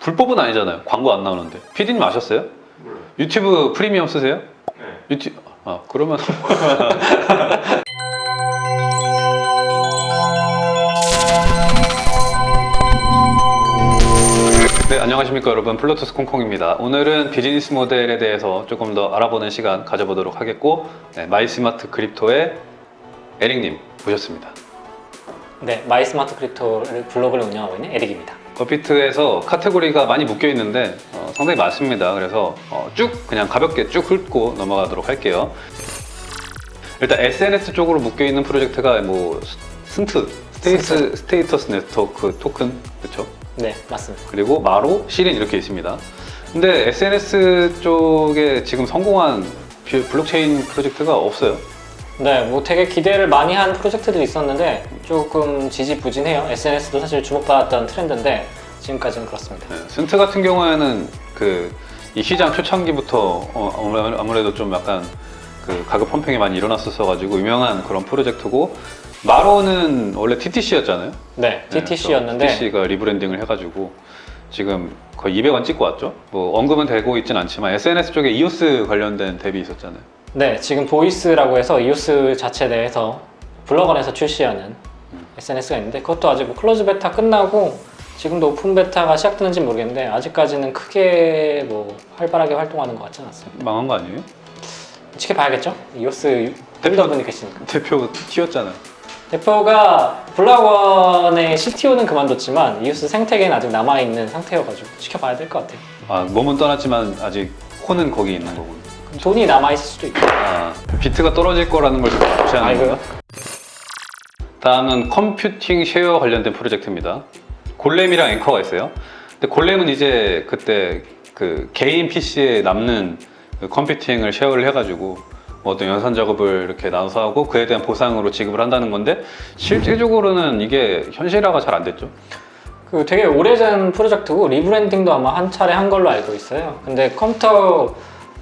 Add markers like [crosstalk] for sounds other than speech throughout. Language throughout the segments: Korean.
불법은 아니잖아요. 광고 안 나오는데. PD님 아셨어요? 몰라요. 유튜브 프리미엄 쓰세요? 네. 유튜 아 그러면 [laughs] 네 안녕하십니까 여러분 플로투스 콩콩입니다 오늘은 비즈니스 모델에 대해서 조금 더 알아보는 시간 가져보도록 하겠고 네, 마이스마트 크립토의 에릭님 모셨습니다 네, 마이스마트 크립토 블로그를 운영하고 있는 에릭입니다. 업비트에서 카테고리가 많이 묶여 있는데 어, 상당히 많습니다. 그래서 어, 쭉 그냥 가볍게 쭉 훑고 넘어가도록 할게요. 일단 SNS 쪽으로 묶여 있는 프로젝트가 뭐 스- SNT 스테이스 Status Network Token 그렇죠? 네, 맞습니다. 그리고 마로 시린 이렇게 있습니다. 근데 SNS 쪽에 지금 성공한 비- 블록체인 프로젝트가 없어요. 네, 뭐 되게 기대를 많이 한 프로젝트들이 있었는데 조금 지지부진해요. SNS도 사실 주목받았던 트렌드인데 지금까지는 그렇습니다. 네, SNT 같은 경우에는 그 이 시장 초창기부터 어, 아무래- 아무래도 좀 약간 그 가격 pumping이 많이 일어났었어 가지고 유명한 그런 프로젝트고 마로는 원래 TTC였잖아요. 네, TTC였는데 TTC가 rebranding을 해가지고 지금 거의 200원 찍고 왔죠. 뭐 언급은 되고 있진 않지만 SNS 쪽에 이오스 관련된 dApp이 있었잖아요. 네, 지금 보이스라고 해서 이오스 자체 내에서 블록원 내에서 출시하는 SNS가 있는데 그것도 아직 뭐 close beta 끝나고 지금도 open beta가 시작되는지 모르겠는데 아직까지는 크게 뭐 활발하게 활동하는 것 같지는 않습니다. 망한 거 아니에요? 지켜봐야겠죠? 이오스 팬더분이 계시니까. 대표 튀었잖아요. 대표가 블락원의 CTO는 그만뒀지만 이오스 생태계는 아직 남아있는 상태여가지고 지켜봐야 될 것 같아요. 아 몸은 떠났지만 아직 혼은 거기 있는 거군요. 돈이 남아있을 수도 있고. 아, 비트가 떨어질 거라는 걸 아이고요. 거예요? 다음은 computing share 관련된 프로젝트입니다. 골렘이랑 앵커가 있어요. 근데 골렘은 이제 그때 그 개인 PC에 남는 그 computing을 share를 해가지고 뭐 어떤 연산 작업을 이렇게 나눠서 하고 그에 대한 보상으로 지급을 한다는 건데 실제적으로는 이게 현실화가 잘 안 됐죠. 그 되게 오래전 프로젝트고 rebranding도 아마 한 차례 한 걸로 알고 있어요. 근데 컴퓨터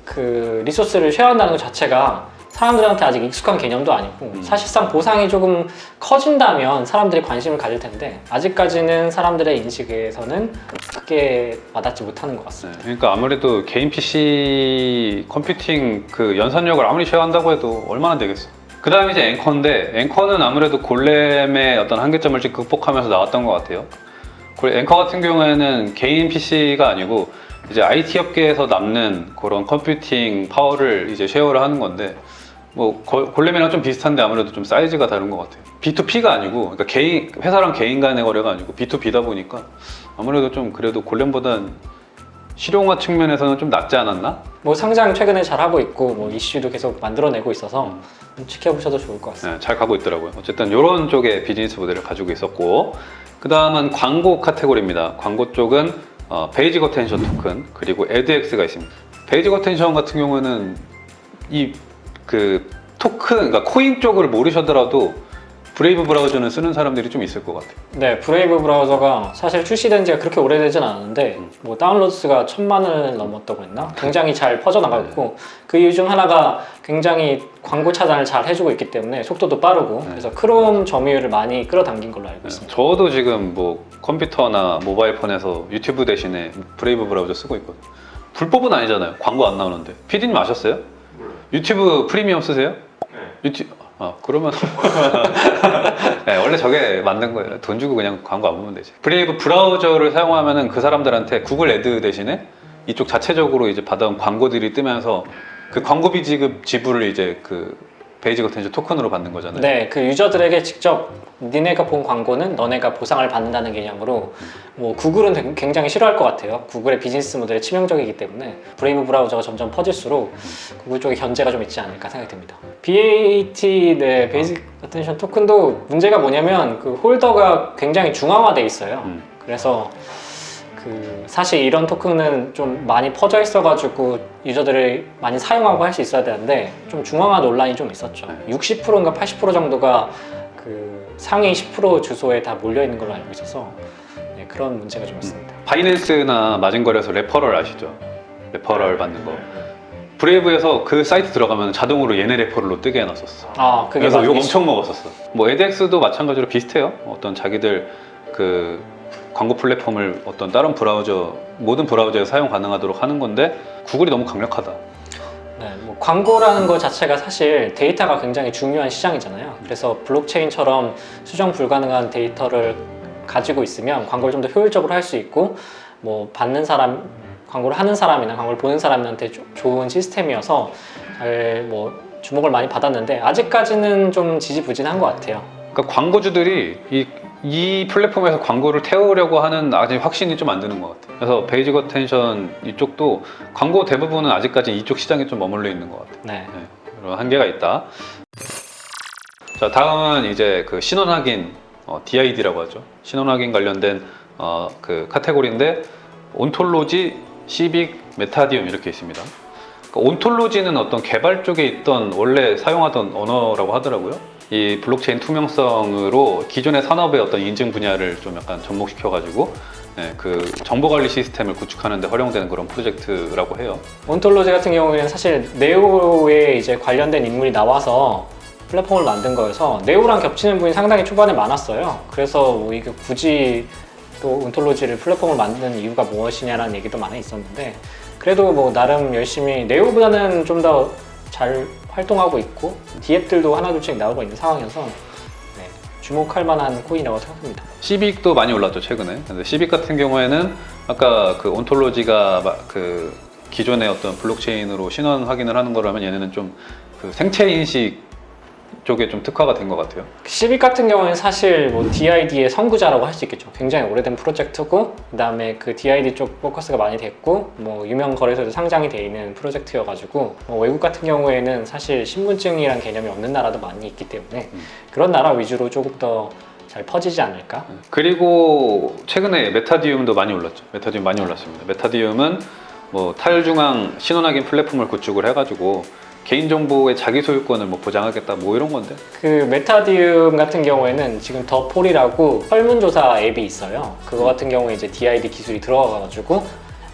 그 resource를 share한다는 것 자체가 사람들한테 아직 익숙한 개념도 아니고 음. 사실상 보상이 조금 커진다면 사람들이 관심을 가질 텐데 아직까지는 사람들의 인식에서는 크게 와닿지 못하는 것 네, 같습니다. 그러니까 아무래도 개인 PC computing 그 연산력을 아무리 share한다고 해도 얼마나 되겠어. 그 다음에 이제 Ankr인데 Ankr는 아무래도 Golem의 어떤 한계점을 좀 극복하면서 나왔던 것 같아요. 골- Ankr 같은 경우에는 개인 PC가 아니고 이제 IT 업계에서 남는 그런 computing power를 이제 share를 하는 건데 뭐 거- Golem이랑 좀 비슷한데 아무래도 좀 사이즈가 다른 것 같아요. B2P가 아니고 그러니까 개인 회사랑 개인 간의 거래가 아니고 B2B다 보니까 아무래도 좀 그래도 Golem보단 실용화 측면에서는 좀 낫지 않았나? 뭐 상장 최근에 잘 하고 있고 뭐 이슈도 계속 만들어내고 있어서 좀 지켜보셔도 좋을 것 같습니다. 네, 잘 가고 있더라고요. 어쨌든 이런 쪽의 비즈니스 모델을 가지고 있었고 그 다음은 광고 카테고리입니다. 광고 쪽은 어, Basic Attention Token 그리고 AdEx가 있습니다. Basic Attention 같은 경우는 이 그 토큰, 그러니까 코인 쪽을 모르셔더라도 Brave 브라우저는 쓰는 사람들이 좀 있을 것 같아요. 네, Brave 브라우저가 사실 출시된 지가 그렇게 오래되진 않았는데 뭐 다운로드 수가 천만을 넘었다고 했나? 굉장히 잘 퍼져나갔고 그 이유 중 하나가 굉장히 광고 차단을 잘 해주고 있기 때문에 속도도 빠르고 네. 그래서 크롬 점유율을 많이 끌어당긴 걸로 알고 있습니다. 저도 지금 뭐 컴퓨터나 모바일 폰에서 유튜브 대신에 Brave 브라우저 쓰고 있거든요. 불법은 아니잖아요. 광고 안 나오는데. PD님 아셨어요? 몰라요. 유튜브 프리미엄 쓰세요? 네. 유튜브 아 그러면 [laughs] 네, 원래 저게 만든 거예요. 돈 주고 그냥 광고 안 보면 되지. Brave 브라우저를 사용하면은 그 사람들한테 구글 Ad 대신에 이쪽 자체적으로 이제 받아온 광고들이 뜨면서 그 광고비 지급 지불을 이제 그 Basic Attention Token으로 받는 거잖아요. 네, 그 유저들에게 직접 니네가 본 광고는 너네가 보상을 받는다는 개념으로 뭐 구글은 굉장히 싫어할 것 같아요. 구글의 비즈니스 모델이 치명적이기 때문에 Brave 브라우저가 점점 퍼질수록 구글 쪽에 견제가 좀 있지 않을까 생각이 듭니다. BAT 네 Basic Attention Token도 문제가 뭐냐면 그 holder가 굉장히 중앙화돼 있어요. 음. 그래서 그 사실 이런 토큰은 좀 많이 퍼져 있어가지고 유저들이 많이 사용하고 할 수 있어야 되는데 좀 중앙화 논란이 좀 있었죠. 네. 60%인가 80% 정도가 그 상위 10% 주소에 다 몰려 있는 걸로 알고 있어서 네, 그런 문제가 좀 있습니다. 바이낸스나 마진거래에서 referral 아시죠? referral 받는 거. Brave에서 그 사이트 들어가면 자동으로 얘네 referral로 뜨게 해놨었어. 아 그게 그래서 막 욕 엄청 먹었었어. 뭐 AdEx도 마찬가지로 비슷해요. 어떤 자기들 그 광고 플랫폼을 어떤 다른 브라우저 모든 브라우저에 사용 가능하도록 하는 건데 구글이 너무 강력하다. 네, 뭐 광고라는 것 자체가 사실 데이터가 굉장히 중요한 시장이잖아요. 그래서 블록체인처럼 수정 불가능한 데이터를 가지고 있으면 광고를 좀 더 효율적으로 할 수 있고 뭐 받는 사람 광고를 하는 사람이나 광고를 보는 사람한테 조- 좋은 시스템이어서 잘 뭐 주목을 많이 받았는데 아직까지는 좀 지지부진한 것 같아요. 그러니까 광고주들이 이, 이 플랫폼에서 광고를 태우려고 하는 아직 확신이 좀 안 드는 것 같아요. 그래서 Basic Attention 이쪽도 광고 대부분은 아직까지 이쪽 시장에 좀 머물러 있는 것 같아요. 네. 네, 그런 한계가 있다. 자, 다음은 이제 그 신원 확인 어, DID라고 하죠. 신원 확인 관련된 어, 그 카테고리인데 Ontology, Civic, 메타디움 이렇게 있습니다. 그러니까 Ontology는 어떤 개발 쪽에 있던 원래 사용하던 언어라고 하더라고요. 이 블록체인 투명성으로 기존의 산업의 어떤 인증 분야를 좀 약간 접목시켜 가지고 네, 그 정보 관리 시스템을 구축하는 데 활용되는 그런 프로젝트라고 해요. 온톨로지 같은 경우에는 사실 네오에 이제 관련된 인물이 나와서 플랫폼을 만든 거여서 네오랑 겹치는 분이 상당히 초반에 많았어요. 그래서 뭐 이게 굳이 또 온톨로지를 플랫폼을 만드는 이유가 무엇이냐라는 얘기도 많이 있었는데 그래도 뭐 나름 열심히 네오보다는 좀 더 잘 활동하고 있고 디앱들도 하나둘씩 나오고 있는 상황이어서 네, 주목할 만한 코인이라고 생각합니다. 시빅도 많이 올랐죠 최근에. 근데 시빅 같은 경우에는 아까 그 온톨로지가 마- 그 기존의 어떤 블록체인으로 신원 확인을 하는 거라면 얘네는 좀 그 생체 인식 쪽에 좀 특화가 된 것 같아요. 시빅 같은 경우는 사실 뭐 DID의 선구자라고 할 수 있겠죠. 굉장히 오래된 프로젝트고 그 다음에 그 DID 쪽 포커스가 많이 됐고 뭐 유명 거래소에도 상장이 돼 있는 프로젝트여가지고 뭐 외국 같은 경우에는 사실 신분증이란 개념이 없는 나라도 많이 있기 때문에 음. 그런 나라 위주로 조금 더 잘 퍼지지 않을까? 그리고 최근에 메타디움도 많이 올랐죠. 메타디움 많이 올랐습니다. 메타디움은 뭐 탈중앙 신원 확인 플랫폼을 구축을 해가지고 개인정보의 자기 소유권을 뭐 보장하겠다 뭐 이런 건데 그 메타디움 같은 경우에는 지금 더폴이라고 설문조사 앱이 있어요. 그거 같은 경우에 이제 DID 기술이 들어가가지고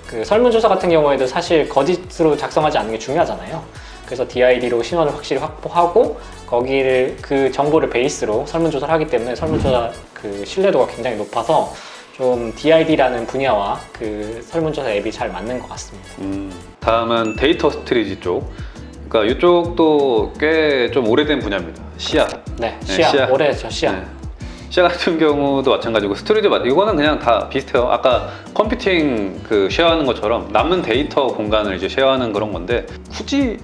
그 설문조사 같은 경우에도 사실 거짓으로 작성하지 않는 게 중요하잖아요. 그래서 DID로 신원을 확실히 확보하고 거기를 그 정보를 베이스로 설문조사를 하기 때문에 설문조사 그 신뢰도가 굉장히 높아서 좀 DID라는 분야와 그 설문조사 앱이 잘 맞는 것 같습니다. 음, 다음은 데이터 storage 쪽. 그러니까 이쪽도 꽤 좀 오래된 분야입니다. 시야. 네, 네, 시야, 시야. 올해 저 시야. 네. Sia 같은 경우도 마찬가지고 Storj 맞 이거는 그냥 다 비슷해요. 아까 computing 그 share하는 것처럼 남는 데이터 공간을 이제 share하는 그런 건데 굳이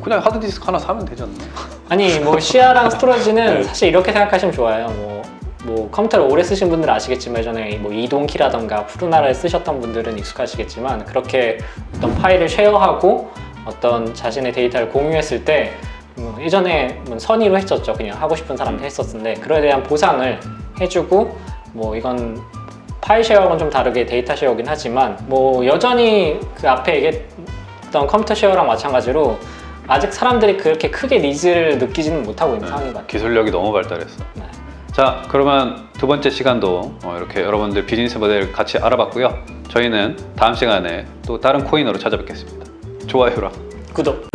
그냥 하드디스크 하나 사면 되지 않나? [laughs] 아니 뭐 Sia랑 Storj는 네. 사실 이렇게 생각하시면 좋아요. 뭐, 뭐 컴퓨터를 오래 쓰신 분들 아시겠지만 예전에 뭐 eDonkey라던가 푸르나를 쓰셨던 분들은 익숙하시겠지만 그렇게 어떤 파일을 share하고 어떤 자신의 데이터를 공유했을 때 뭐 예전에 뭐 선의로 했었죠. 그냥 하고 싶은 사람한테 했었는데 그에 대한 보상을 해주고 뭐 이건 파일 share하고는 좀 다르게 데이터 share긴 하지만 뭐 여전히 그 앞에 얘기했던 컴퓨터 share랑 마찬가지로 아직 사람들이 그렇게 크게 needs를 느끼지는 못하고 있는 상황인 것 같아요. 기술력이 너무 발달했어. 네. 자, 그러면 두 번째 시간도 어, 이렇게 여러분들 비즈니스 모델 같이 알아봤고요. 저희는 다음 시간에 또 다른 코인으로 찾아뵙겠습니다. 좋아요랑 구독.